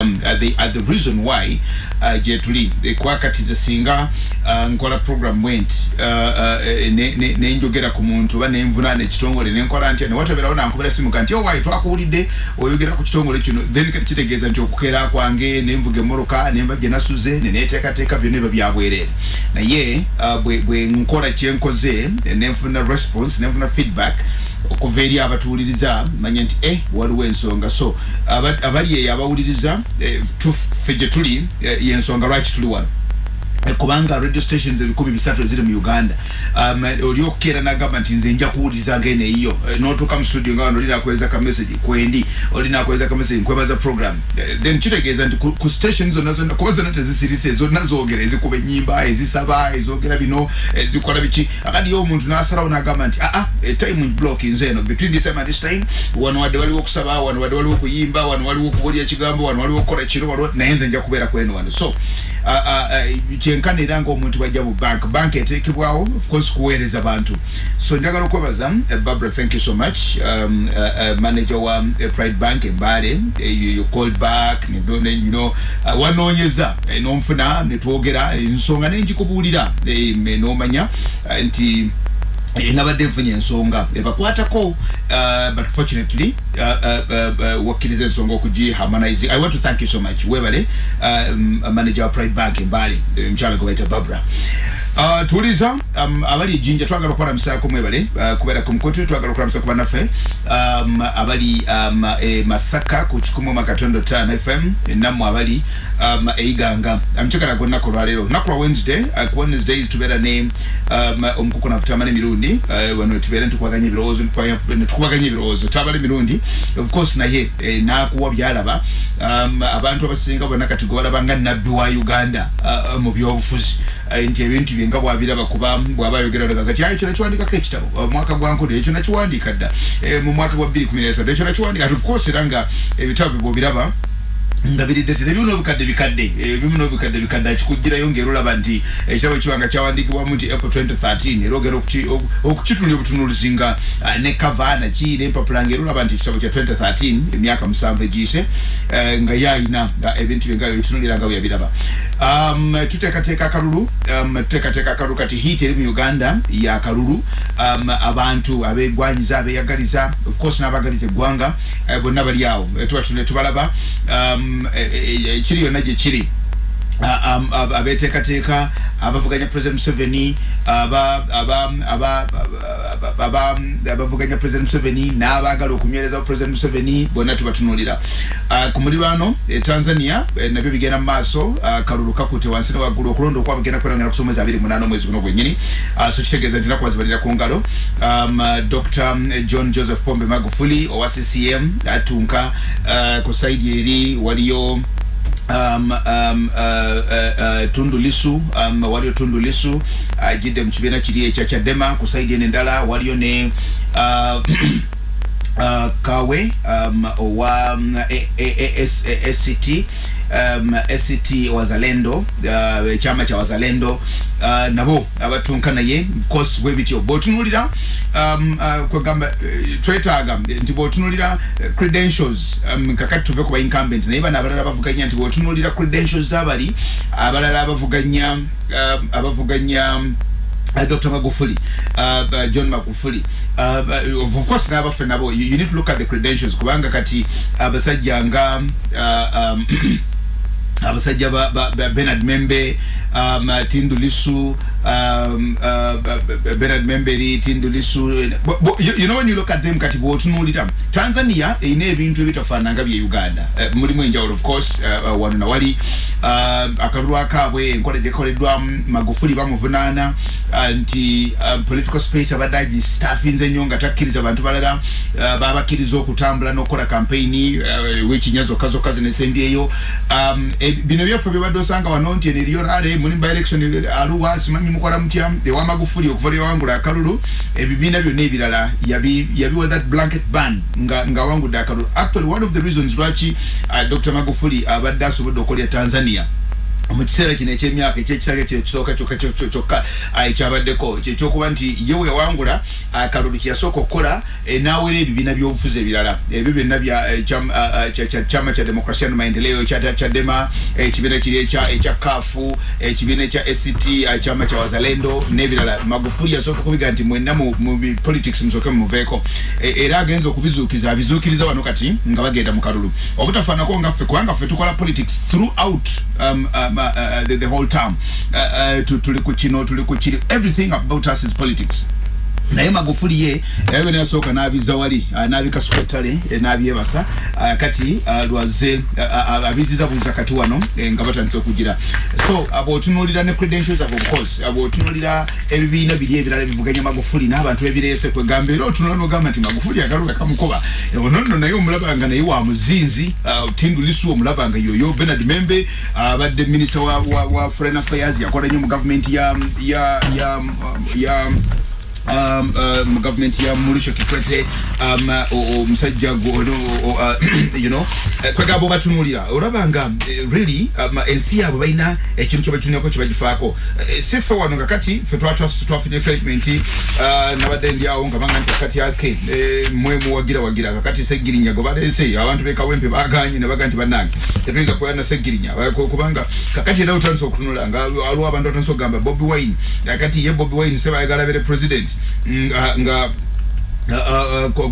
um, uh, the, uh, the reason why uh, gye tuli kwakatiza singa uh, nkola program went uh, uh, nenjogera ne, ne ku muntu oba nenvunaana ekitongole nenkola ntya newateberawo nankubira simu kanti owayi twakuwulidde oyogera ku kitongole kino. Then kati kitegeeza nti okukeera kwange nenvuga emmoroka nenva gye nasuze neneteekateeka byonna eba byabwereere naye uh, bwe, bwe nkola kyenkoze nenfuna response nenfuna feedback okuva eri abatuwuliriza manya nti eh waliwo ensonga. So abali eyo abawuliriza eh, ffe gye tuli eh, yensonga lwaki tuli wano kubanga radio stations ebikumi bisatu eziri mu uganda. Um, oli okukeera nagamba nti nze nja kuwuliriza ngene eyo notuuka mu studio nga wano olinakuweza ka message kwendi olinakuweza ka message nkwebaza program. Then kitegeeza nti ku, ku station zonna zonna kuba zonna tezisirise zonna zogera ezikuba enyimba ezisaba ezogera bino ezikola biki? Akadi yo omuntu nasalawo nagamba nti aa time block nze eno. Between this time and this time wano wadde waliwo okusaba wano wadde waliwo okuyimba wano waliwo okubulya ekigambo wano waliwo okukola kiro waliwo naye nze nja kubeera kweno wano. So kyenkana era ngaomuntu bajja mu bank. Bank etekebwawo of course kuweereza bantu. So njagala okwebaza uh, barbara thank you so much. Um, uh, uh, manager wa uh, pride bank embaale uh, you called back you know, uh, wanoonyeza nomfuna netwogera ensonga nenjikubuulira uh, nomanya nti nabadde nfunye ensonga. Ebakwatako uh, but fortunately uh, uh, wakkiriza ensonga okugiharmonize i want to thank you so much. Webale manager wa pride bank embale omukyala gwe baita barbara Uh, tuuliza um, abali ejinja twagala okubalamusako mwebale uh, kubeera ku mukutu twagala okubalamusa ku bannaffe. Um, abali um, e masaka ku kikumu makatondo tano fm nammwe abali eiganga amukyagala um, gwennaku olwaleero lunaku lwa wednesday uh, ku wednesdays tubeera ne omukuku nafutamala emirundi wano tubeera netukubaganya ebirowoozo netukubaganya ebirowoozo. Tabala emirundi of course naye eh, nakuwa byalaba. Abantu abasinga bonna kati gobalaba nga nabbi wa uganda mu byobufuzi nti ebintu bye nga bwabiraba kuba bwaba ayogera kati ayo ekyo nakiwandikako ekitabo. Omwaka gwankode ekyo nakiwandika dda. Mu mwaka gwa bbiri kumi nesatu ekyo nakiwandika of course era nga ebitabo bye bwobiraba nga biridde tene bimu n'obukadde bikadde bimu n'obukadde bikadde akikugirayo ng'era olaba nti ekitabo ekiwanga kyawandikibwamu nti april 2013 era ogera okukitunula obutunuulizi nga ne kava naki n'empapula ng'era olaba nti ekitabo kya 2013 emyaka musanvu egiyise nga ye ayina ebintu bye nga bitunulira nga bwe yabiraba. Tuteekateeka akalulu tuteekateeka akalulu kati hiit eri mu uganda yakalulu abantu abegwanyiza abeyagaliza of course n'abagaliza eggwanga bonna bali awo tuba tubalaba ekiri yonna gye kiri abeteekateeka abavuganya president museveni abavuganya president museveni n'abaagala okunywereza president museveni bonna tubatunulira ku mulirwano tanzania nabyo bigenda mu maaso. Kalulu kakute wansi ne waggulu okulonda okwaba genda kwerangana kusoma mwezi abiri munana omwezi guno gwennyini. So kitegeeza nti naku bazibalira ku ngalo. Dr john joseph pombe magufuli owa ccm atunka ku saidi eri waliyo um, um, uh, uh, uh, tundu lisu um, waliyo tundu lisu ajidde uh, mu kibiina kiri ekya kyadema ku saidi eno endala waliyo ne uh, uh, kawe um, owa um, sct um, sct wazalendo uh, kya wazalendo uh, nabo abatunka naye course bwe bityo bwotunulira um, uh, kwegamba uh, twetaaga nti bwotunulira uh, credentials um, kakati tuve ku baincumbent naye bano abalala bavuganya nti bwotunulira credentials zabali abalala abavuganya uh, abavuganya uh, dr magufuli uh, uh, john magufuli uh, uh, of course n'abaffe nabo you, you need to look at the credentials kubanga kati abasajja nga uh, um, abasajja ba, ba, ba benard membe um, tindu lisu um, uh, benard memberi tindu lisu. You, you know when you look at them bwotunulira tanzania erina ebintu ebitafaananga bye uganda. Uh, mulimu enjawulo of course uh, uh, wano nawali uh, akalulu akaabwe enkola gyekoleddwa magufuli bamuvunaana uh, nti uh, political space abadde agistaffinze nnyo nga takkiriza bantu balala. Uh, babakkiriza okutambula n'okukola campaigni uh, wekinya zokka zokka zinesembyeyo um, e, bino byaffe byebadde osanga wano nti eno eriyo rale muli by election aluwa simanyi mukola mutya ewa magufuli okuva lyawangula akalulu ebibiina byonna ebirala yabiwa that blanket ban nga, nga wangudde akalulu actually one of the reasons lwaki uh, dr. Magufuli abadde asobodde okolya tanzania mu kiseera kino ekyemyaka ekyekisaka kino ekisooka kyokka ekyabaddeko kyekyokuba nti ye weyawangula akalulu kyeyasooka okukola n'awera ebibiina by'obufuzi ebirala. Ebyo byonna kyama kya demokrasia no maendeleo kyadema ekibiina kiri ekya kafu ekibiina ekya act kyama kya wazalendo n'ebirala. Magufuli yasooka okubiga nti mwenna mu politics musooke mumuveeko. Era agenza okubizuukiza abizuukiriza wano kati nga bagenda mu kalulu. Obutafaanako nga ffe kubanga ffe tukola politics throughout um, um, the, the whole term. Uh, uh, tuli ku kino tuli ku kiri everything about us is politics naye magufuli ye yabe nasooka n'abiza wali n'abikasuka ettale n'abyebasa kati lwaze abiziza buliza kati wano nga batandise okugira. So bw'otunuulira ne credentials of course bw'otunuulira ebibiina biri ebirala bivuganya magufuli n'abantu bebireese kwegamba era otunula nogamba nti magufuli akaluka kamukoba. Onono naye omulabanga naye wa muzinzi tindu lisu omulabanga yoyo benard membe abadde minister wa, foreign affairs yakola nnyo mu gavumenti ya, ya, ya, mu ya Kikwete um, uh, omusajja gono uh, you know. Uh, kwegamba obatunulira olabanga uh, really ensi yaabwe balina ekintu kyebatunako kyebagifaako uh, sife wano nga kati fe twafunye excitement uh, nabadde ndyawo nga banga nti kakati ake uh, mwe muwagira wagira. Kakati segirinya gwe baleese abantu bekawempe baganye nebaga nti bannange. Tetuyinza kuyana segirinya kubanga kakati era otandisa okutunula nga aliwo abantu batandisa okugamba bobi wine. Kakati ye bobi wine sebayagala bere president nga nga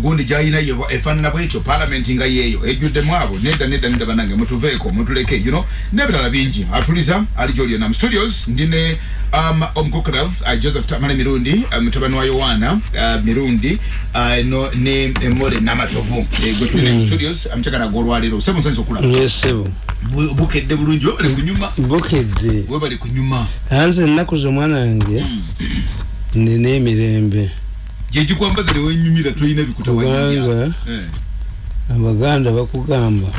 gundi gyayina efaanana bwekyo palamenti nga yeeyo ejjuddemu abo nedda nedda nedda banange mutuveeko mutuleke you know n'ebirala bingi. Atuliza ali gyoli nam studios ndine um, omukokerav uh, joseph tamale mirundi mutabani uh, wa yowana uh, mirundi uh, no, ne more namatovu uh, gwe tulina mm. studios amukyagala golwaliro se musanyiza okulaba yesebo bukedde bulungi webali kunyuma. Bukedde. Webali kunyuma. Anze ennaku z'omwana wange nina emirembe gyekikwambaza newenyumira tolina bikutawanyumira abaganda bakugamba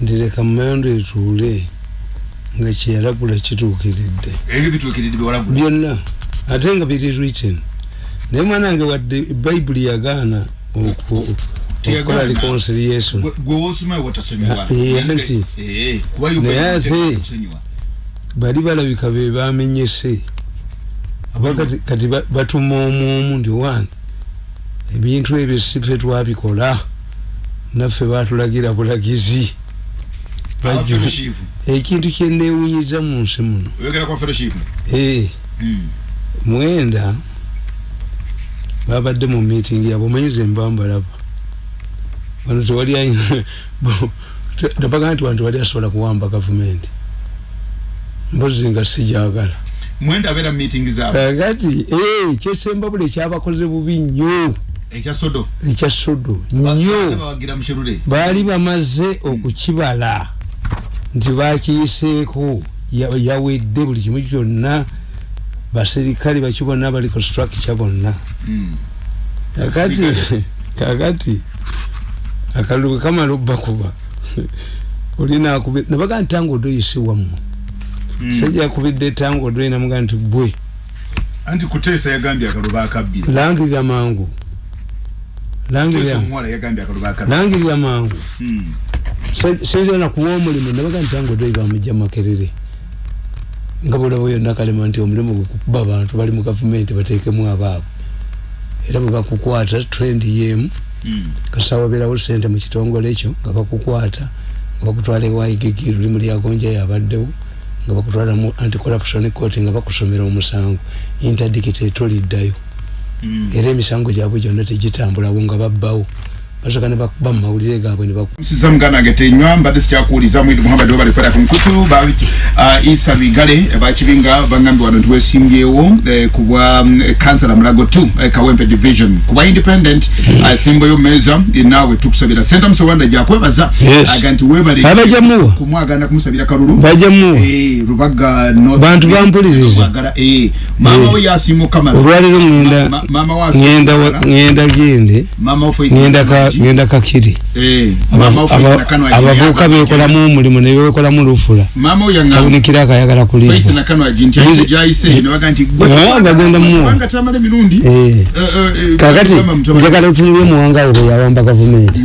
nti leka mumayando etuule nga kyeyalagula kituukiridde. Ebyo bituukiridde byewalagula byonna. Ate nga biri written. Naye mwana wange wadde bayibuli yagaana okukola reconciliation. Nti naye ate bali balabika be bamenyese kati, kati batuma omwomu ndi wange ebintu ebyo sife twabikola naffe batulagira bulagizi ekintu kyenewunyiza mu nsi muno mwenda babadde mu meeting yabwe omanyize mbambalaba wano tewali nabagaa nti wano tewali asobola kuwamba gavumenti mpozi nga sijagala mwenda abera meeting zaabwe. Kakati eh kyesemba bule kyabakoze bubi nnyo. Ekya sodo. Ekya sodo nnyo. Baali bamaze okukibala. Nti bakiyiseeko yawedde buli kimu kyonna. Baserikale bakibona bali ku structure bonna kakati kakati akalulu kamala obbakuba olina akube nabaga ntanga odoyise wammwe sajja yakubidde etango odwena muga nti bwe anti kuteesa yagambye akaluba akabbira langirira mangu. Langirira. Mangu. Sentana kuwa omulimu nabaga nti tango odwei bamujja makerere. Nga bwolaba yonna kalema nti omulimu gwekukuba abantu bali mu gavumenti bateekemu abaabo era bwe bakukwata trend yemu kasawa berawo sente mu kitongole ekyo nga bakukwata nga bakutwala ewaigigi lulimu lyagonja yabaddewo nga bakutwala mu anti-corruption court nga bakusomera omusango. Interdictate toliddayo mm. era emisango gyabwe gyonna tegitambulawo nga babbawo basoka ne bakuba mu mawulire gaabwe ne bakusiza muganda nga tenywa mbadde sikyakuwuliza mwidi muhammad wabali kwera ku mukutu ba uh, isa bigale bakibinga bangambye wano ntiwesimbyewo eh, kubwa um, kansala mulago 2 eh, kawempe division. Kuba independent asimbayo uh, meza naawe tukusabira. Senta musawanda gyakwebaza yes. aga nti webale abajamuwa kumwagana kumusabira kalulu. Bajamuwa eh, rubaga bantu bampuliriza. Eh, mama eh. we yasimu kamala olwaliro ngenda ma, mama ngenda ngenda gende. Mama ngenda ka ngenda kakiri. Eh, Aba- mama aba- Faith Nakano abavubuka aginya- bekolamu omulimu nebekolamu lufula. Tabunikira akayagala Faith kulimba Nakano agi nti Nzi- ate gyayise ne baga nti gwe tubanga- bagenda mu- kubanga tamala emirundi. Kakati Mama Mutabani- njagala otunulye muwanga we yawamba gavumenti.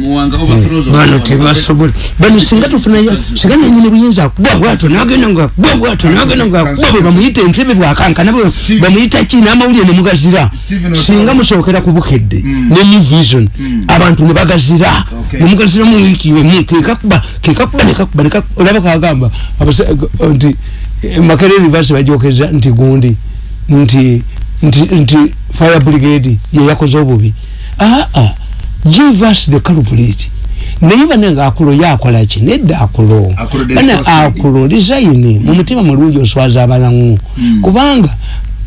Bano tebasobola bano singa tufunayo singa nenyini buyinza akuba bwato nagenda nga akuba bwato nagenda nga akuba bwe bamuyita entebe bwakankana bwe bamuyita ki n'amawulire ne mugazira. Stephen Otawa. singa musookera ku bukedde ne new vision abantu ne bagazira. Okay. ne mugazira mu wiiki emu kekakuba kekakuba nekakuba olaba kagamba abasa- nti eh, makerere university bajokeza nti gundi nti nti nti fire brigade yeyakoze obubi. Aa give us the culprit. Naye bane nga akulo yakola ki? Nedda akulo. Bane akulo design. Mu mutima mulungi oswaza abalamu kubanga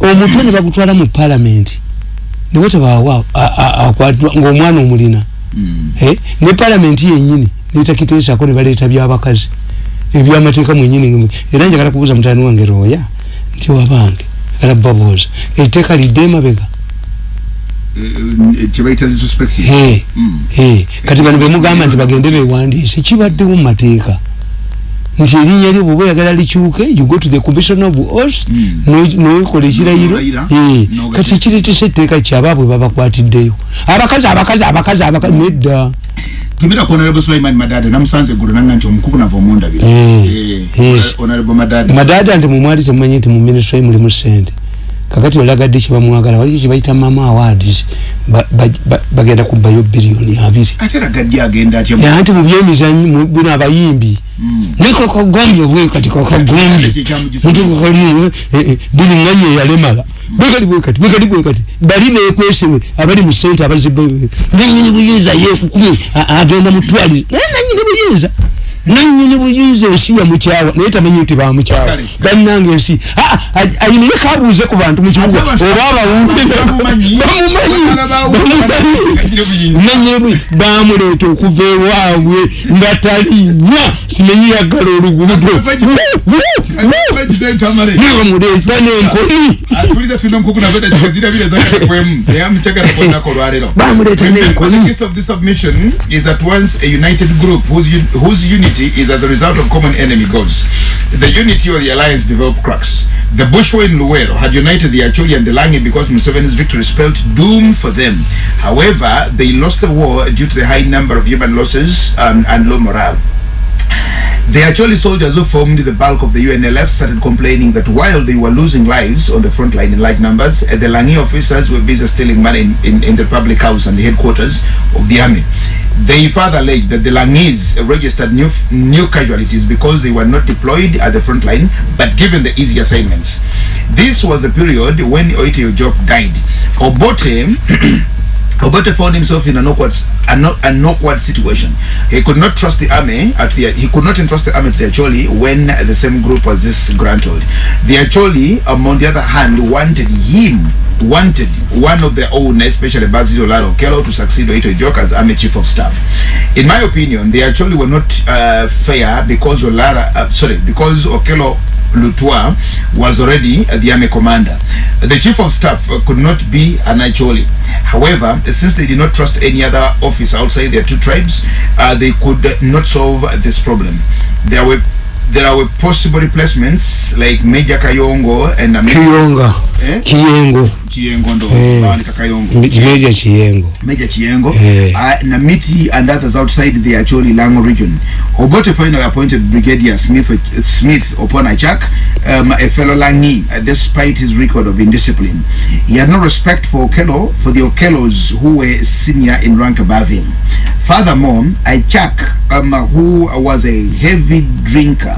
omutwe ne bagutwala mu parliament ne wetabaawa akwatwa ng'omwana omulina. Eh, ne parliament yenyini netakiteesako ne baleeta byabakazi. Ebyamateeka mwenyini nge- era njagala kubuuza mutani wange roya nti wabange njagala babuuza etteeka lidde emabega. Eh, eh, Mm. kati bano bemugamba nti bagende bewandiise kibaddewo mu mateeka nti erinnya lyo bwoba oyagala likyuke you go to the commission of os Mm. nokola ekirayiro. Eh, kati kiretesa etteeka kyabaabwe babakwatiddeyo abakazi abakazi abakazi abakazi nedda tumira ku honorable sulaiman madada namusanze eggulu nanga nti omukugu nava omundabira Eh, yes. honorable madada madada nti mumwali temumanyi nti mu ministry mulimu sente kakati olagadde kyebamwagala waliyo kyebayita mama awards. Ba- ba- ba- bagenda kubbayo biliyoni abiri. Ate ragaddi agenda atya? Ya, nti mu byemizanyo mu- bino abayimbi. Nekokagombi obwe kati kokagombi Kyekyamugiza. nti kokali buli nganya eyalemala bwekali bwekati bwekali bwekati bali bekwesewe abali mu sente abazibe nanyini buyinza yekukumye agenda mutwalire naye nanyini buyinza nanyini buyinza ensi yamukyawa naye tamanyi nti bamukyawa Kale. bannanga ensi. Ah, ah, ayinaye kabuuze ku bantu mu kibuga. Ate abantu- oba abawulire Bamumanyi. Bakala bawu- Kagire buyinza. nanyebwe bamuleeta okuva ewaabwe nga talinya. Simenyi yaggala oluguudo. Nebamuleeta n'enkoni. Atuliza tulina omukugu naveda kikazirabira zakalekwemu eyamukyagala kwonako olwaleero bamuleeta The n'enkoni of unity is as a result of common enemy goals. The unity or the alliance developed cracks. The Bushwa in Luwero had united the Acholi and the Langi because Museveni's victory spelled doom for them. However, they lost the war due to the high number of human losses um, and low morale. The Acholi soldiers who formed the bulk of the UNLF started complaining that while they were losing lives on the front line in large numbers, uh, the Langi officers were busy stealing money in, in, in the public house and the headquarters of the army. They further alleged that the Langis registered new, new casualties because they were not deployed at the front line but given the easy assignments. This was the period when Oite Ojok died. Obote Obote found himself in an awkward, an, an awkward situation. He could not trust the army at the, he could not entrust the army to the Acholi when the same group was disgruntled. The Acholi, um, on the other hand, wanted him, wanted one of their own, especially Basil Olaro Kello, to succeed Oito Jok as army chief of staff. In my opinion, the Acholi were not uh, fair because Olara, uh, sorry, because Okello Lutwa was already the army commander. The chief of staff could not be an Acholi. However, since they did not trust any other officer outside their two tribes, uh, they could not solve this problem. There were there were possible replacements like Major Kayongo and kiyonga Eh? kiyengo Chiyengo ndo Eh. Bawandika Kayongo. meja kiyengo Major Chiengo, Eh. uh, Namiti and others outside the Acholi Lango region. Obote finally appointed Brigadier Smith Smith upon Achak, um, a fellow Langi, uh, despite his record of indiscipline. He had no respect for Okello, for the Okellos who were senior in rank above him. Furthermore, Achak, um, who was a heavy drinker,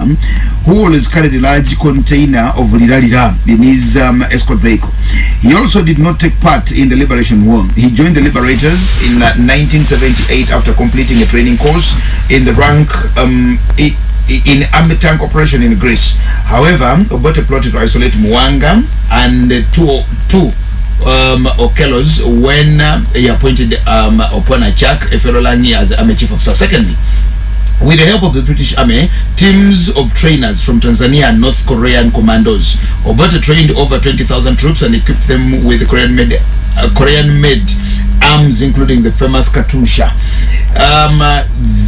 who always carried a large container of liralira in his um, escort vehicle. He also did not take part in the Liberation War. He joined the Liberators in uh, 1978 after completing a training course in the rank um, in army tank operation in Greece. However, Obote plotted to isolate Mwanga and uh, two, two um, Okelos when uh, he appointed um, Opona Chak Eferolani as army chief of staff. Secondly, with the help of the British Army, teams of trainers from Tanzania and North Korean commandos. Obote trained over 20,000 troops and equipped them with Korean made, uh, Korean arms, including the famous Katusha. Um, uh,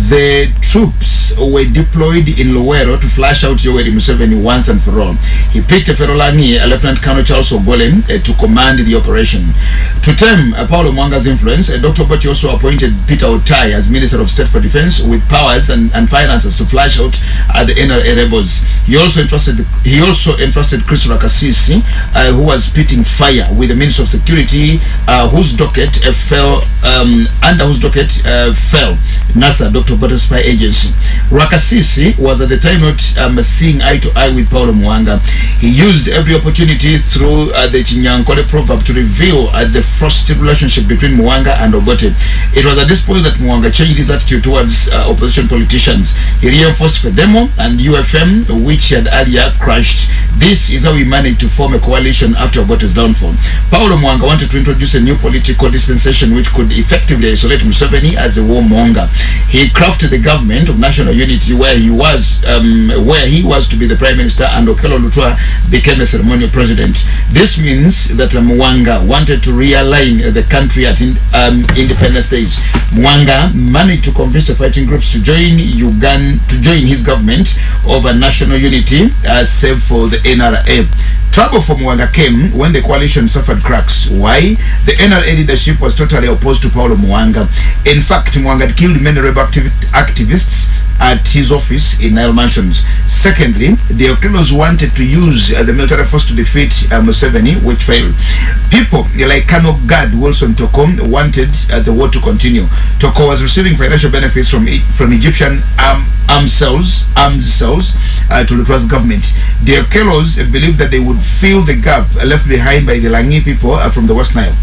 the troops were deployed in Luero to flash out Yoweri Museveni once and for all. He picked a Ferolani, Lieutenant Colonel Charles Ogolem, uh, to command the operation. To tame uh, Paulo Mwanga's influence, uh, Dr. Goti also appointed Peter Otai as Minister of State for Defense with powers and, and finances to flash out the NRA rebels. He also entrusted he also entrusted Chris Rakasisi, uh, who was pitting fire with the Minister of Security, uh, whose docket fell um, under whose docket uh, fell NASA, Dr. Spy Agency. Rakasisi was at the time not um, seeing eye to eye with Paulo Mwanga. He used every opportunity through uh, the Chinyankole proverb to reveal uh, the frosty relationship between Mwanga and Obote. It was at this point that Mwanga changed his attitude towards uh, opposition politicians. He reinforced Fedemo and UFM, which he had earlier crushed. This is how he managed to form a coalition after Obote's downfall. Paulo Mwanga wanted to introduce a new political dispensation which could effectively isolate Museveni as a warmonger. He crafted the government of national unity where he was um, where he was to be the prime minister and Okello Lutwa became a ceremonial president. This means that um, Mwanga wanted to realign the country at in, um, independence days. Mwanga managed to convince the fighting groups to join Uganda to join his government over national unity uh, save for the NRA. Trouble for Mwanga came when the coalition suffered cracks. Why? The NRA leadership was totally opposed to Paulo Mwanga. In fact, Mwanga killed many rebel activ activists at his office in Nile Mansions. Secondly, the Okellos wanted to use uh, the military force to defeat uh, Museveni, which failed. People like Kano Gad Wilson Toko wanted uh, the war to continue. Toko was receiving financial benefits from from Egyptian arm, armed cells, armed cells uh, to Lutwa's government. The Okellos believed that they would fill the gap left behind by the Langi people uh, from the West Nile.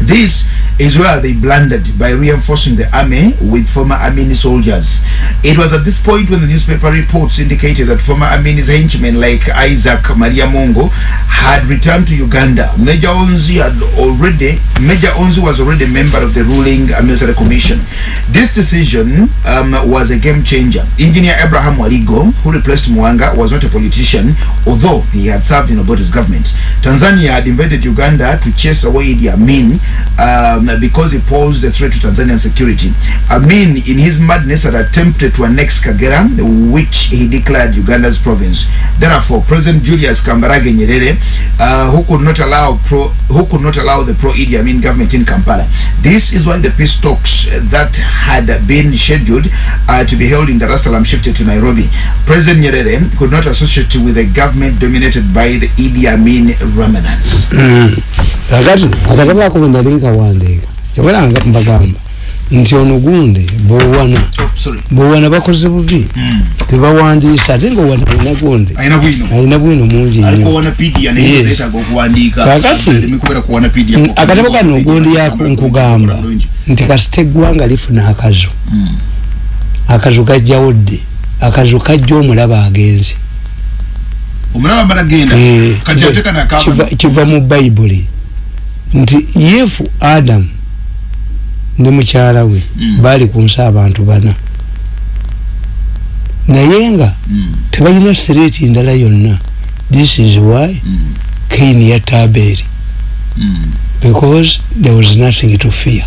This is where they blundered by reinforcing the army with former Amini soldiers. It was at this point when the newspaper reports indicated that former Amini's henchmen like Isaac Maria Mongo had returned to Uganda. Major Onzi had already Major Onzi was already a member of the ruling military commission. This decision um, was a game changer. Engineer Abraham Waligo, who replaced Mwanga, was not a politician, although he had served in Obote's government. Tanzania had invaded Uganda to chase away Idi Amin um, because he posed a threat to Tanzanian security. Amin, in his madness, had attempted to annex Kagera, which he declared Uganda's province. Therefore, President Julius Kambarage Nyerere, uh, who could not allow pro, who could not allow the pro Idi Amin government in Kampala. This is why the peace talks that had been scheduled uh, to be held in Dar es Salaam shifted to Nairobi. President Nyerere could not associate with a government dominated by the Idi Amin remnants. Kyobala nga mbagamba nti ono gundi bowana bowana bakoze bubi. Mm. tebawandiisa ate nga wana alina bwino. alina bwino mungi Mm, akatabo kano ogundi yako nkugamba nti kasita eggwanga lifuna akazu. Akazu kajjawo dde akazu kajja omulaba agenze. Eh, kiva mu bayibuli nti yefu adamu ne mukyala we Mm. baali ku nsi abantu bana. Naye nga Mm, tebalina sireeti ndala yonna. This is why mm, kaini yatta aberi mm, because there was nothing to fear.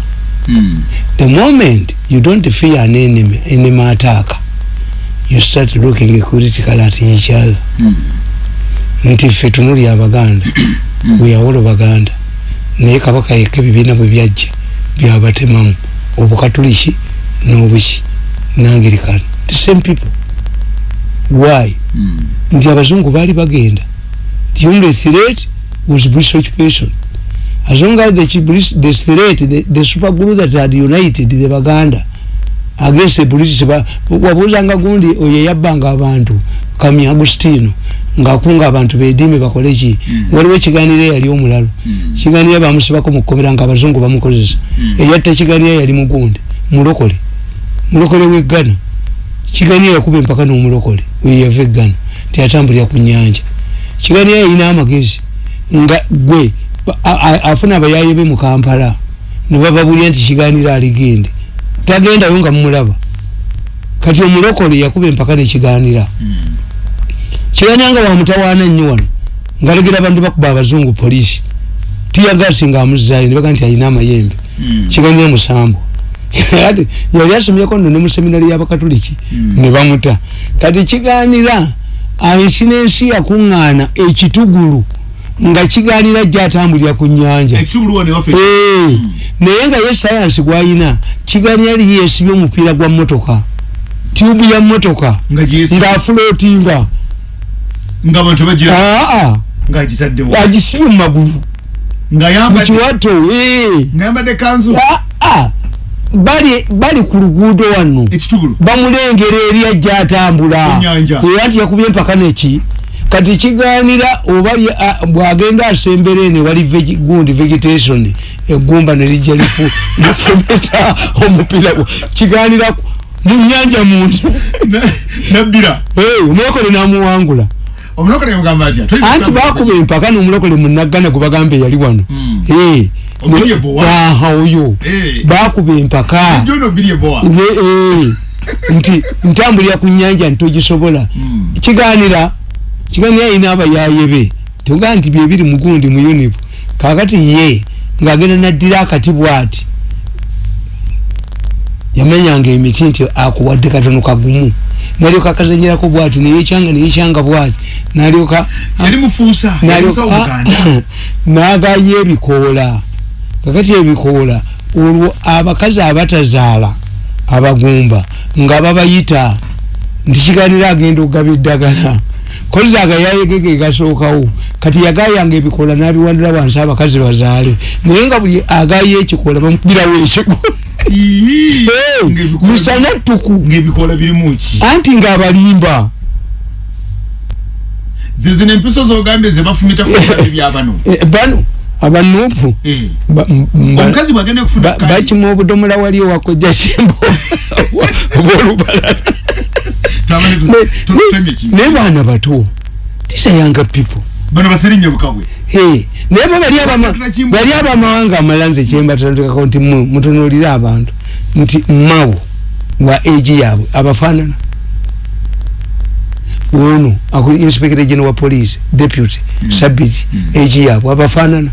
Mm. the moment you don't fear an enemy enemy attack you start looking critical at each other. Mm. nti ffe tunuli abaganda weyawolo baganda. Naye kabaka yekka ebibiina bwe byajja byabatemamu obukatuliki n'obuki nangirikani. The same people. Why? Mm. nti abazungu baali bagenda. The only threat was british occupation. As long as the, the threat the, the super group that had united the baganda against the ba- wabuuzanga gundi oyo yabbanga abantu kami agustino ngaakunga abantu bedimi bakoleki Mm. waliwo ekiganiro eyali omulalo Mm. kiganiro bamusibako mukkomera nga abazungu bamukozesa. Mm. eyatta ekiganiro yali mugundi mulokole. Mulokole weggana. Kiganiro yakuba empaka n'omulokole weyava eggana tiyatambulira ku nyanja kiganiro yalina amagezi nga gwe afuna abayaye be mu kampala ne bababulya nti kiganiro aligende tagendayo nga mumulaba kati omulokole yakuba empaka nekiganira kiganira nga wamutawaana nnyo wano ngalegera abantu bakuba abazungu polisi tiyagasi nga amuzayo nebaga nti alina amayembe. Mm. kiganira musambu ati yali asomyeko nno ne mu seminari y'abakatuliki Mm. ne bamuta. Kati kiganira aisinensi yakuŋŋaana ekitugulu nga kiganira gyatambulira ku nyanja naye nga ye sayansi gwayina kiganira yali yesibye omupiira gwa motoka tubu ya motoka ng'afulootinga agisibye mu magulu. Nga mu yambadde kiwato eh. bali ku luguudo wano. Bamulengera eri ajja atambula. Era nti yakubye empaka neki kati kiganira oba bwagenda asembera eno wali gundi vegetation egumba nerijja lifu lifumeta omupiira gwo. kiganira ku- mu nyanja muntu. Na- nabbira Eh, omulokole namuwangula. Anti bakuba empaka nomulokole munaggana gwebagambe yali wano. Mm. Eh, ebowa. aha oyo. Bakuba empaka. Nti ntambulira ku nyanja ntogisobola. Mm. kiganira kiganira yina abayaye be. Toga nti byebiri mugundi mu unibu kakati ye ngaagenda naddira akati bwati. Yamanyanga emiti nti akuwadde katono kagumu. Nalyoka akazanyirako bwati neyekyanga neyekyanga bwati. Nalyoka nagayo ebikoola. Kakati ebikoola olwo abakazi abatazaala abagumba nga babayita nti kiganira agenda okugaba eddagala kozi agayayegege gasookawo kati yagayanga ebikoola nabiwandira wansi abakazi bazaale. Naye nga buli agayo ekikoola bamukubirawo ekiko Ii, Eh, ng'ebikoola- misana ttuku. anti ng'abalimba. Zezino empiso zogambye zebafumita ku byabano Eh, bano abanuupu Eh. m- ba- omukazi bwagenda kufuna Ba- bakima obudomola wali ewakojja kimbo obolubala naye baana bato tisayanga people. Bano basirinya bukabwe Hey, naye bo bali abama- bali abamawanga amala nze kyembatandikako nti mu- mutunuulire abantu. Nti mawo wa egi yaabwe abafaanana ono akuli inspector general wa police deputy sabiti egi yaabwe abafaanana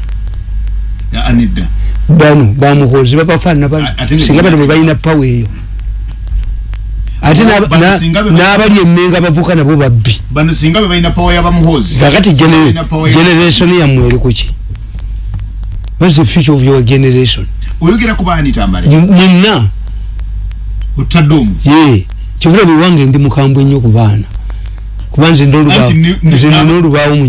anedda bano bamuhozi babafaanana bano A- ate ne- singa bano bebalina pawa eyo ate n'abali emmenga bavuka nabo babbi. Bano singa be balina pawa yabamuhozi kakati generation yammwe eri kuki whats the future of your generation? Oyogera ku baani tambale? Nina otadde omu. Ye kivula biwange ndi mukambwe nnyo ku baana kuba nze nina olubaawo- Anti ne- ne- nze nina na- olubaawo mu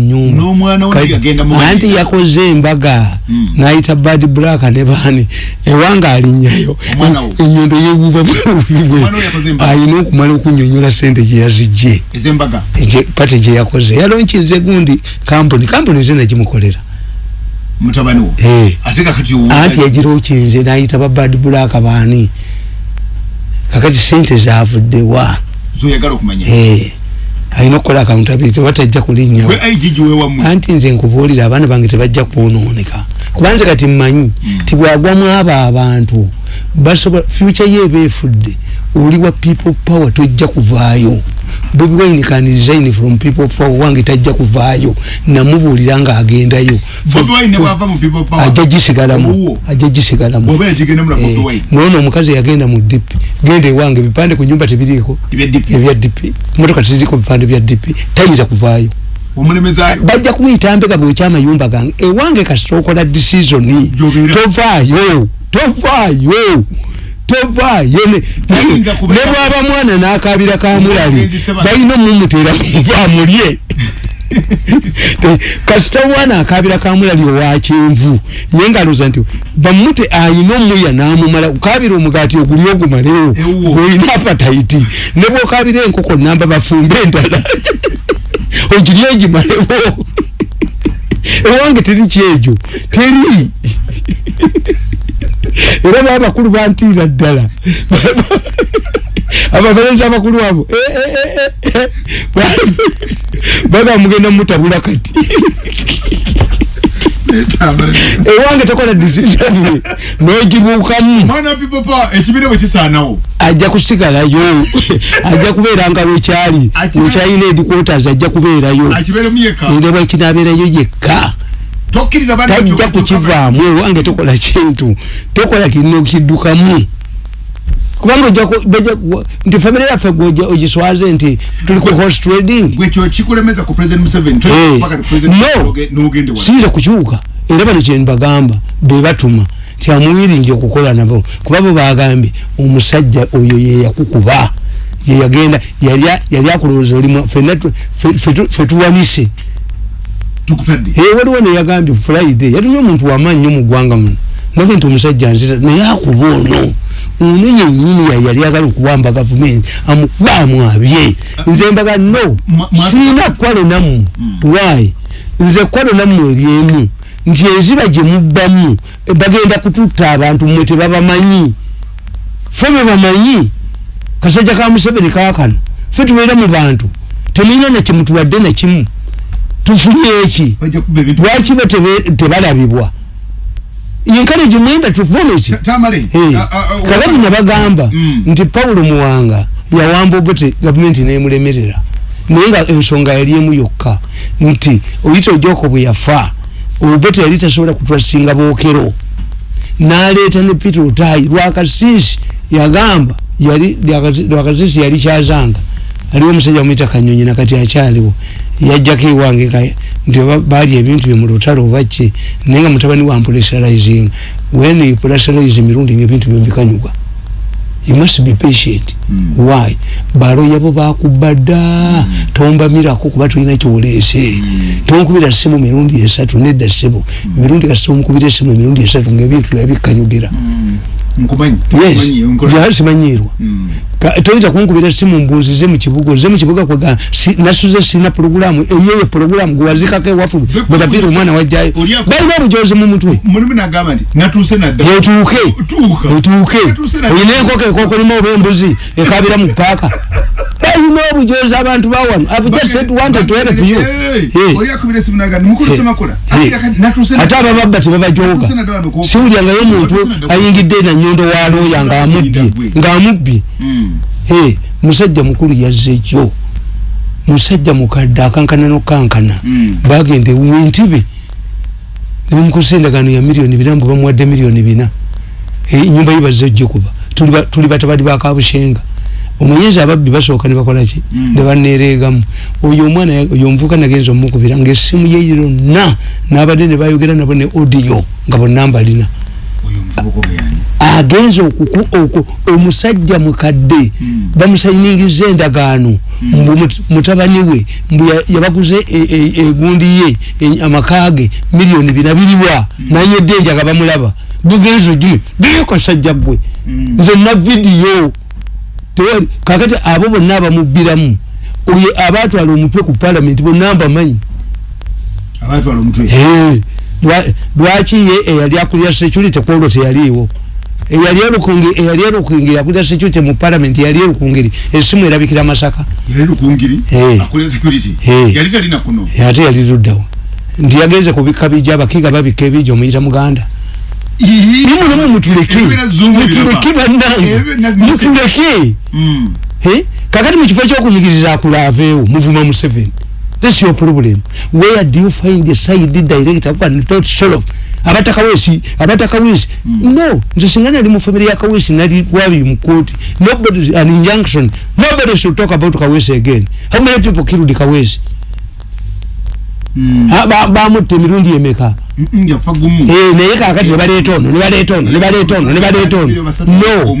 anti yakoze embaga Mm. n'ayita bad black ne baani ewange alinnyayo Omwana wo? enyondo embaga? ayina okumala okunyonyola sente gye yazijje ezembaga Gye- pati gye yakoze. Yalonkinze gundi kampuni. Kampuni ze nagimukolera. Mutabani wo. Eh. ate anti okinze n'ayita ba bad black baani. Kakati sente zavuddewa zoyagala okumanya. Eh, alina okukola accountability oba tajja kulinnya. Gwe igg wewammwe anti nze nkubuulira abaana bange tebajja kwonooneka kubanze kati mmanyi ti bwagwamu abo abantu basobola future ye eba efudde oli wa people power tojja kuvaayo bobi wine can resign from people power wange tajja kuvaayo namubuulira people power. Ajja gisigalamu ajja gisigalamu. Bobi Eh, noono omukazi yagenda mu dipi genda ewange ebipande ku nyumba tebiriiko. Ebya dipi motoka teziriko bipande bya dipi tayinza kuvaayo. Bajja kumuyita mbega bwekyamayumba gange. Ewange kasita okola disisoni tovaayo tovaayo tovaayo ne Tayinza ne kubeera- bwaba mwana n'akabira ka mulali Omugenzi Seba- balina omumutera muva mulye. Kasita omwana akabira ka mulali owa kyenvu ye ngaloza nti bamute ayina omulya n'amumala ukabira omugaati oguli ogumalewo Ewuwo. olina apataiti ne bwokabira enkoko namba bafumbe endala ogiri egimalewo ewange teri kyekyo teri era baba bakulu bantiira ddala. Abavalenti abakulu abo eh, eh, eh, baga mugenda mutabula kati. Ewange tokola decision nogibuukamu. Ekibira bwe kisaanawo? Ajja kusigalayo. Ajja kubeeranga wekyali Akibe- wekyalina ediquarters ajja kubeerayo. Era bwekinabeerayo yekka tajja kukivaamu ewange tokola kintu tokola kirina okiddukamu. Kubanga ojja nti famire yaffe ogiswaze nti tuli ku horse trading. gwekyo kikulemeza ku president museveni no siyinza kukyuka era bano kye mbagamba bebatuma ti amuwiringi okukola nabo kuba bo bagambye omusajja oyo yeyakukuba yeyagenda yali akulowooza olimu fe tuwanise waliwo neyagambye friday yatumye omuntu wamaanyi nyo mu ggwanga muno. Nage nti omusajja nzira naye akuba ono. Ono yenyini yali agala okuwamba gavumenti amukubaamu abye nze mbaga no siina kwalo nammwe. Why? Nze kwalo nammwe eryemu nti enziba gye mubbamu bagenda kututta abantu mmwe tebabamanyi. Fe bebamanyi kasajja ka museveni kaakano fe tubeera mu bantu. Temulina nakyemutuwadde nakimu tufunye eki? Lwaki be tebalabibwa? Encourage mwenda tufomeki kakati nabagamba mm. nti paulo muwanga yawamba obote gavumenti nemulemerera. Naye nga ensonga yali emu yokka. Nti oyita ojoko bwe yafa obote yali tasobola kutwasinga bookero. Naleeta ne peter otayi lwakasisi yagamba yali lwakasisi yali kyazanga. Aliwo omusajja omuyita kanyonyi nakati akyaliwo yajjako ewange nti baali ebintu bye mu lutalo obaki naye nga mutabani wa pressurizing when you pressurize mirundi ngaebintu byembikanyuga you must be patient mm. why balo yabo bakubada mm. tombamirako kuba tulina kyoleese mm. tonkubira simu mirundi esatu nedda sibu mm. mirundi kasita omukubira esimu emirundi esatu ngaebintu byabikanyugira mm. simanyirwa hmm. Toyinza kunkubira simu mbunzize mukibuga oze mukibuga kwega nasuze sina programu eyeyo programu gwewazikako ewafu bwebaviira omwana wajjayo balina obujozi mu mutwe. Etuuke etuuke oyina enkoko ekokolimu oba embuzi ekabira mu paaka ayina obujozi abantu bawano ate abababba tebabajoga siwulyangayo omuntu ayingidde nanyondo walooya ngaamubbye ngaamubbye hmm. musajja mukulu yazzejo musajja mukadde akankana nokankana bagenda ewentibe nemukosa endagano ya miliyoni bina mbu bamuwadde miliyoni bina. Enyumba yibazze ojje kuba. Tuli batabali bakabushenga omwenyezi ababbi basooka ne bakolaki mm. ne banereegamu oyo omwana oyo omuvuka nagenza omukubira ngaessimu ye yonna n'abadde ne bayogera nabo ne odiyo nga bonna mbalina agenza omusajja mukadde. Mm. bamusayiningiza endagaano. Mm. mbu mutabani we mbu yabaguze egundi ye amakage miliyoni bina biriwa. Nanyedde enjaga bamulaba. Bugenzo gi biyokasajja gwe. Nze na vidiyo kakati abo bonna abamubbiramu oyo abatwala omutwe ku palamenti bonna mbamanyi lwaki ye eyali akulira security kwolwo teyaliiwo? Eyali erukungi eyali erukungiri akulira security mu palamenti yali erukungiri esimu erabikira masaka. Ate yali luddawo. Nti yagenze kubika bija abakiga babika ebija omuyita muganda nimulemu mutuleke mutuleke bannange? Mutuleke hmm. kakati mukifo ekyokunyigiriza akulaaveewo muvuma museveni. This your problem. Where do you find a side director kuba not solo abata kawesi abata kawesi mm. no nze singa nali mu family ya kawesi nali wali court. Nobody an injunction. Nobody should talk about kawesi again. How many people killed kawesi mm. bamutte emirundi emeka? Eh, naye kakati nebaleeta ono nebaleeta ono nebaleeta ono nebaleeta ono. No.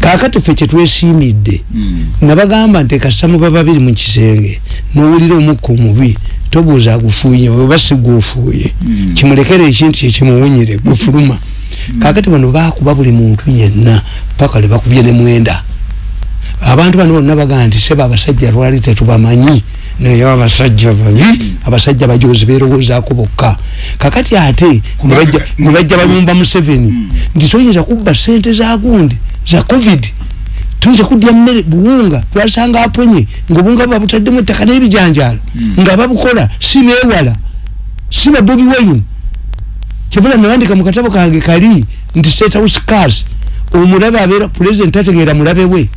kakati ffe kyetwesiimidde hmm. nabagamba nti kasamuba babiri mu kisenge nowulira omukka omubi tobuuza agufuuye oba siguufuuye hmm. kimulekere ekintu kyekimuwunyire gufuluma. Hmm. kakati bano bakuba buli muntu yenna paka lebakubye nemwenda abantu bano bonna bagamba nti seba abasajja lwali tetubamanyi naye abasajja babi abasajja bajozi berowozaako bokka. Kakati ate nebajja balumba museveni nti toyinza kubba sente zagundi za covid? Tuyinza kudya mmere buwunga twasanga aponye ngaobunga babutaddemu ettaka n'ebijanjalo nga babukola si bewala si babobi wayini kyovula nawandika mu katabo kange kali nti state house cars omulabe abeera pulezidenti ategeera mulabe we.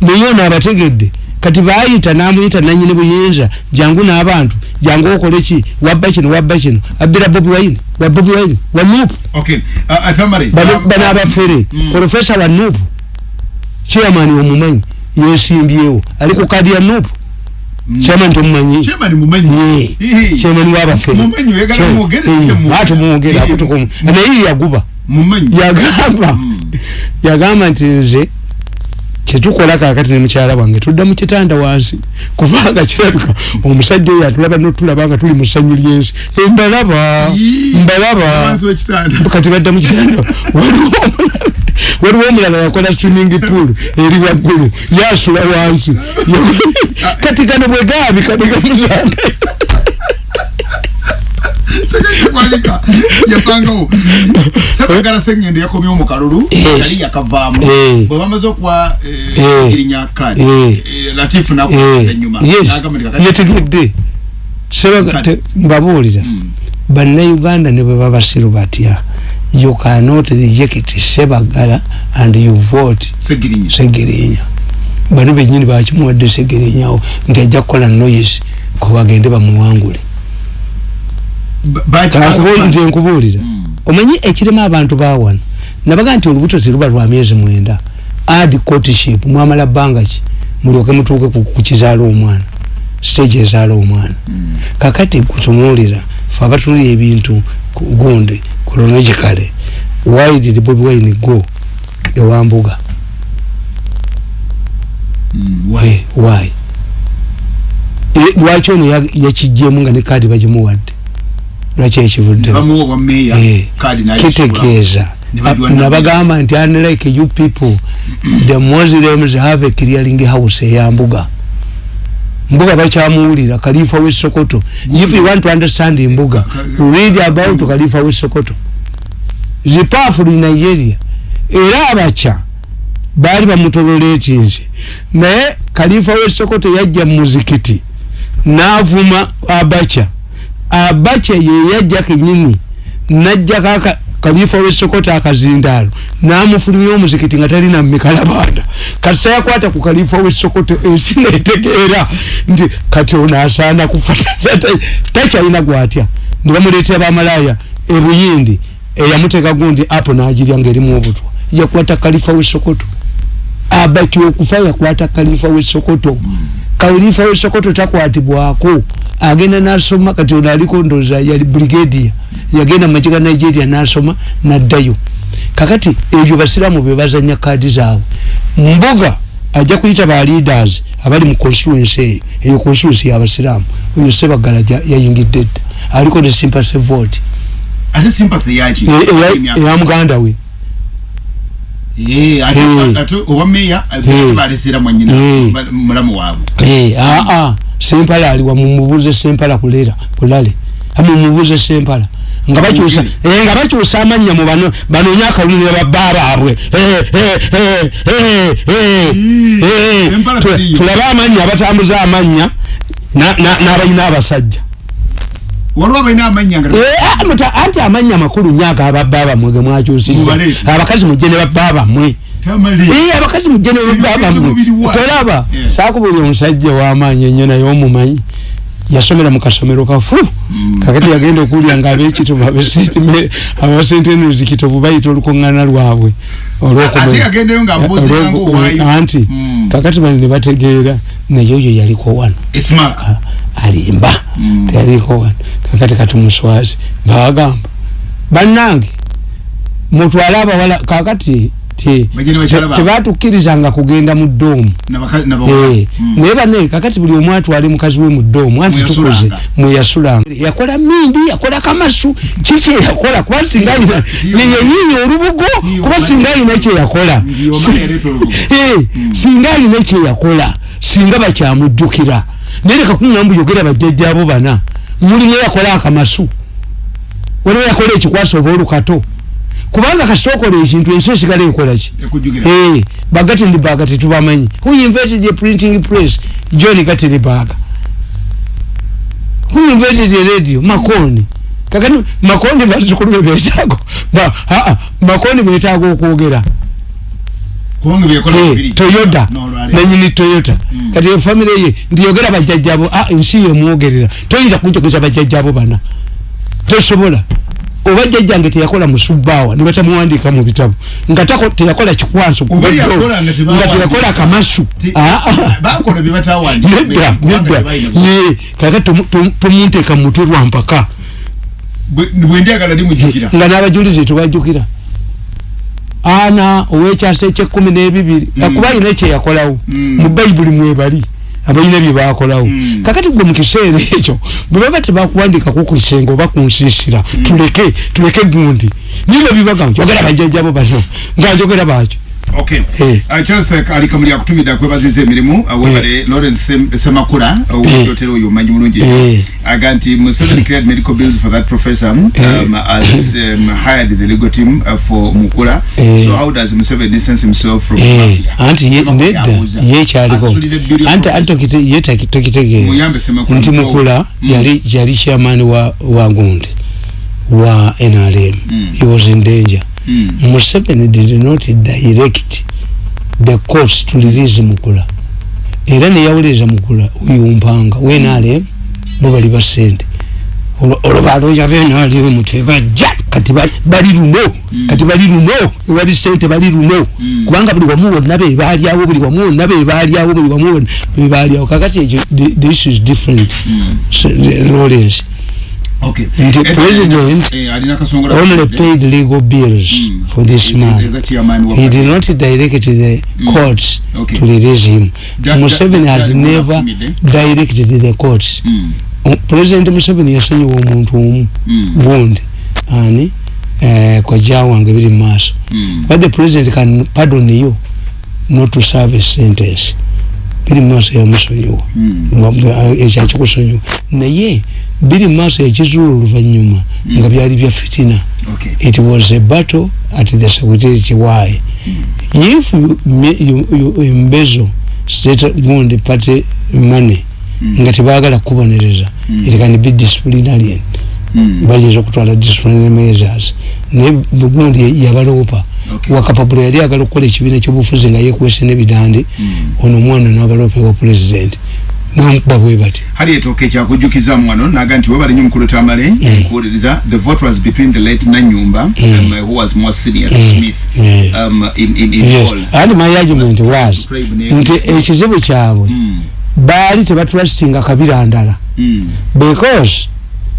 Naye ono abategedde kati bayita namuyita nanyini buyinza. Jangu n'abantu. Jangu okole ki? Wabba kino wabba kino abbira bobi wine wa bobi wine wa atamare bano um, bano abafere. Mm. profesa wa nupu chairman omumanyi yesimbyewo ali ku kadi ya nupu Mm. chairman tomumanyi chairman mumanyi? Ehe. chairman wabafere Mumanyi, oyagala mwogere, sike mwogere. ate mwogere Ehe. akutukumu naye yaguba. Yagamba. Mm. yagamba nti nze kyetukola kakati ne mukyala wange tudda mu kitanda wansi kubanga kirabika omusajja oyo atulaba notulaba nga tuli mu ssanyu lyensi. Embalaba Yii. mbalaba. wansi w'ekitanda kati badda mu kitanda waliwo omulala- waliwo omulala yakola swimming pool eri waggulu yasula wansi. Kati kano bwe gaabika ne gamusanga tegekwalika yapangawo sebagala sengendo yakomye kali yakavaamu. Eh. bwe bamaze okuwa Eh. girinya kadi Eh. eh, latifu nakuda enyuma N'agamba nti kakati- yetegedde. Sebaga Kati. te- mbabuuliza Mm. bannayuganda ne bwe babasiru batya you cannot reject sebagala and you vote segirinya segerinya bano benyini bakimuwadde segerinyawo nti ajja kukola noise kubagende bamuwangule nze nkubuulira Mm. omanyi ekirema abantu bawano nabaga nti olubuto teruba lwa myezi mwenda ad courtship mwamala bbanga ki mulyoke mutuuke ku- kizaala omwana stage ezaala omwana Mm. kakati kutunuulira fe abatulira ebintu gundi chronologically why did bobi wine go ewambuga Mm. Why? Why? why E, lwaki ono ya- yakijjemu nga ne kaadi bagimuwadde lwaki meeya Eh, nabagamba nti unlike you people the muslims have a clearing house eyambuga mbuga. Bakyamuwulira kalifa wesokoto if you want to understand mbuga read about kalifa wesokoto zipafulu nigeria. Era abaca baali bamutoleretinze naye kalifa wesokoto yajja mu muzikiti n'avuma abaca abaca ye yajja kenyini najjako kalifa wesokoto akazindaalo n'amufulumya omuzikiti nga talina mikalabanda. Kasita yakwata ku kalifa wesokoto ensi netegeera nti kati ono asaana kufa. Takyalina gwatya? Ne bamuleetera bamalaaya ebuyindi eyamuteeka gundi apo n'agirya ngaerimu obutwa yakwata kalifa wesokoto abaki okufa yakwata kalifa wesokoto kalifa wesokoto takwatibwako agenda nasoma kati ono aliko ndoza yali brigadia yagenda mumagye ga nigeria nasoma naddayo. Kakati ebyo basiramu bebazanya kaadi zaabwe. Mbuga ajja kuyita ba leaders abali mu constituency eyo eyo constituency yabasiramu oyo sebagala yayingidde dda. Aliko ne sympathy vote. Eya- muganda we. Oba meeya Eh. balesera mwanyina mulamu waabwe. Aa sempala aliwa mumubuze sempala kulera kulale. Mumubuze sempala. Nga bakyusa eh, nga bakyusa amanya mu bano banoonya akalulire babba baabwe Eh, eh, eh, eh, eh, eh. Tulabe amanya abatambuza amanya na- na- n'abalina abasajja. Waliwo abalina amanya nga Eh, ah, muta- anti amanya makulu agababba bamwe ge mwakyusizza. Mubaleete. abakazi mujje ne babba bamwe tamali Eh, abakazi mujje ne babba Ebigezo bamwe mubiri wa. tolaba Yeah. saakubuli omusajja ow'amaanyi ennyo naye omumanyi. Yasomera mu kasomero kafu kakati yagenda okuwulira nga abekitovu abasentenuzi kitovu bayita olukuŋŋaana lwabwe. Ate yagendayo ng'abuuzinga ngaowaayo anti Mm. kakati bali ne bategeera naye oyo yaliko wano. Esmak a- alimba. Mm. teyaliko wano. Kakati kati muswazi mbawagamba bannange mutwale abawala kakati baabwe. tebatukkirizanga kugenda mu ddoomu Eh, naye bane kakati buli omu atwale mukazi we mu ddoomu anti tukuze. Mweyasulanga yakola mindi yakola kamasu. Kiki yakola? Kuba singa ayina Siyo. yeyeyiiya olubugo kuba singa ayina kyeyakola yaleeta olubugo. singa ayina kyeyakola singa bakyamujjukira naye leka kuŋŋamba yogera bajjajjaabo bana. Mulimu yakola akamasu. Waliwo yakola ekikwasa oba olukato kubanga kasita okola ekintu ensi esigala ekolaki Eh, bagatindibaga tetubamanyi who invented a printing press? John gatindibaga who invented a radio? Makoni. Kakati makoni bazukulu be betaago ba aa makoni betaaga okwogera. Eh, toyota. Nanyini toyota. Kati efamire ye ndiyogera bajjajjabo ah, ensi yemwogerera toyinza kunjogeza bajjajjabo bana. Tosobola oba jjajjange teyakola musubaawa nibatamuwandika mu bitabo nga teyakola kikwanso nga teyakola kamasu. Ah, ah. nedda nedda. ye kaka tomu- tomu- tomunteeka mu mutwe lwa mpaka. Bwe- bwe ndyagala limujjukira nga n'abajulizi tebajjukira ana ow'ekyasa ekyekumi n'ebibiri akuba alina kyeyakolawo Mm. mu bayibuli mwebali abalina bye bakolawo Mm. kakati gwe mu kiseera ekyo bwe baba tebakuwandikako ku kisenge oba ku nsiisira tuleke tuleke gundi. Nibyo bibaga njogera bajjajjabo bano nga njogera bakyo okay. Eh. uh, charles ali kamuli akutumidde akwebaziza emirimu uh, webale lawrence Sem- semakula owotera oyo omanyi bulungi Eh. aga nti museveni cleared medical bills for that professor um, as um, hired the legal team uh, for mukula. Eh. so how does museveni distance himself from Eh, mafia anti ye- nedda yekyaliko Asulira billion anti professor. anti ye taki- tokitegeera Muyambe Semakula nti mukula Mm. yali yali chairman wa wa gundi wa nrm Mm. he was in danger Mm. museveni did not direct the courts to release mukula. Era neyawuliriza mukula uyumpanga wenrm bo bali basente olwo baloja benrm tebajja kati bali- luno kati bali luno ewali sente bali luno. Mm. kubanga buli wamu wonna bebalyawo buli wamu wonna bebalyawo buli wamu wonna bebalyawo kakati ekyo issue is different. Mm. So, the- lawrence okay Nti Eh, president eh, only paid legal bills Mm. for this As man he did not direct the Mm. courts Okay. to release him museveni has da- never da- directed the courts Mm. O- president museveni yasonyiwa omuntu omu Mm. gundi ani eh, koja wange biri mu maaso Mm. but the president can pardon you not to serve a sentence biri maaso yamusonyiwa Mm. ekyakikusonyiwa naye biri maaso yakizuula oluvannyuma nga byali bya fitina. It was a battle at the security why if you, you, you embezzle state gundi party money nga tebaagala kubonereza. It can be disciplinarian. Mm. Bayinza okutwala disciplinary measures. Naye bugundi yabaloopa. Okay. wakapapula yali agala okukola ekibiina kyobufuzi nga yekwese n'ebidande Mm. ono omwana n'abaloopa ewa pulezidenti namukuba bwe bati. Hali etooka ekyakujjukizamu wano naga nti webali nnyo mukulu tamale nkuwuliriza the vote was between the late nanyumba um, who was more senior to smith Yeah. um, in, in, in yes. All and my argument was Tribe ne- nti ekizibu kyabwe Mm. baali tebatrustinga kabira ndala Mm. because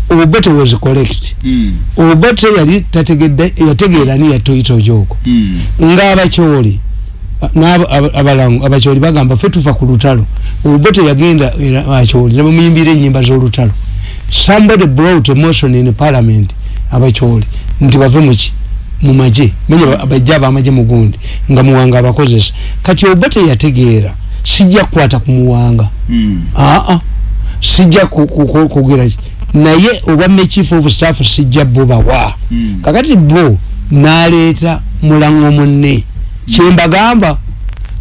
obote was correct Mm. obote yali tategedde yategeera ni yatoyita ojooko Mm. ng'abakyoli n'aba- aba- abalangu abakyoli bagamba ffe tufa ku lutalo. Obote yagenda akyoli nebamuyimbira ennyimba z'olutalo. Somebody brought a motion in parliament abakyoli nti bave muki mu magye. Menya bajja abamagye mu gundi nga muwanga abakozesa. Kati obote yategeera sijja kukwata ku muwanga. Mm. aa sijja ku- ku- ku- ki naye obwa chief of staff sijja bo bawa Mm. kakati bo naleeta mulango munne kyembagamba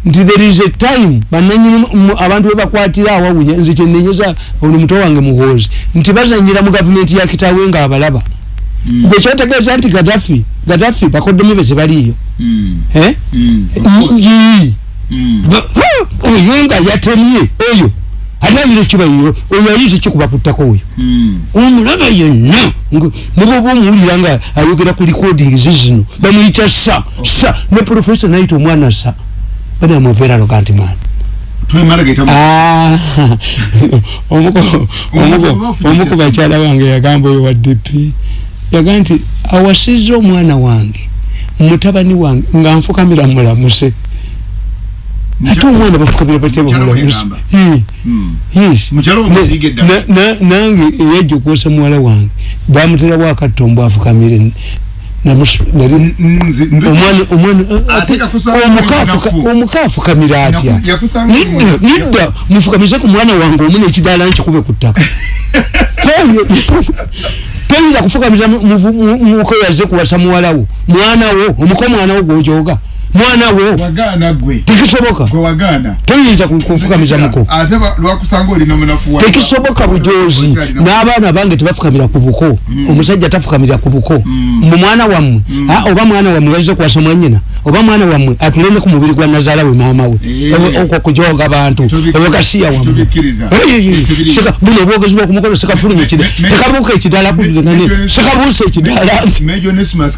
nti there is a time bananyini mu- abantu webakwatira awawunya nze kyenenyeza ono muto wange muhoozi nti bazanyira mu gavumenti ya kitaawe nga abalaba Mm. gwe kyotegeeza nti gadafi gadafi bakoddemu be tebaliiyo Mm. eh? Mm. Mm. Oyo nga yatemye oyo ate ayira ekibayo oyo ayiza ekikubakuttako oyo? Mm. omulaba yenna nebwoba omuwulira nga ayogera ku recordings zino bamuyita sa sa ne profesa nayita omwana sa banamuveera lokantiman twemala gayita mu- Ah, omu ku bakyala bange yagamba oyo wa dp yaga nti awasizza omwana wange mutabani wange nga nfukamira mulamuse ate omwana bafukamira batya Mukyala we bamulamuse yagamba. Eh, Mm. yes. Mukyala we musiige Ne- eddala na- na- nange eyajja okwosa muwala wange bamuterawo akattombo afukamire namusu- nali- Nze- nze- omwana omwana Ate yakusanga omukaafuka- nafu. omukaafukamira atya Yakus- yakusanga Nedda, mu- nedda mufukamize ku mwana wange omu nekidaala nkikube ku ttaka toyinza kufukamiza muko yaze kuwasa muwalawo mwanawo omuko mwanawo gwojoga mwana wo wagaana gwe. Tekisoboka. Gwe wagaana. Toyinza ku- kunfukamiza muko. ate ba- lwakusanga olina munafuwa tekisoboka bujozi n'abaana bange tebafukamira ku buko. Omusajja tafukamira ku buko. Mu mwana wammwe. Ah, oba mwana wammwe yaiza kuwasa mwanyina oba mwana wammwe atulende ku mubiri gwa nazaala we maama we. Eh. Okwo kujoga bantu. Tubik- eyo kasiya wammwe. Tubikkiriza. Eh, eh, eh. Tubiri- Seka- buno obwogezi bwokumukono sekafuluma ekida Me- me- tekabuuka ekidala me- sekabuusa ekidala. Nti mejo nesimas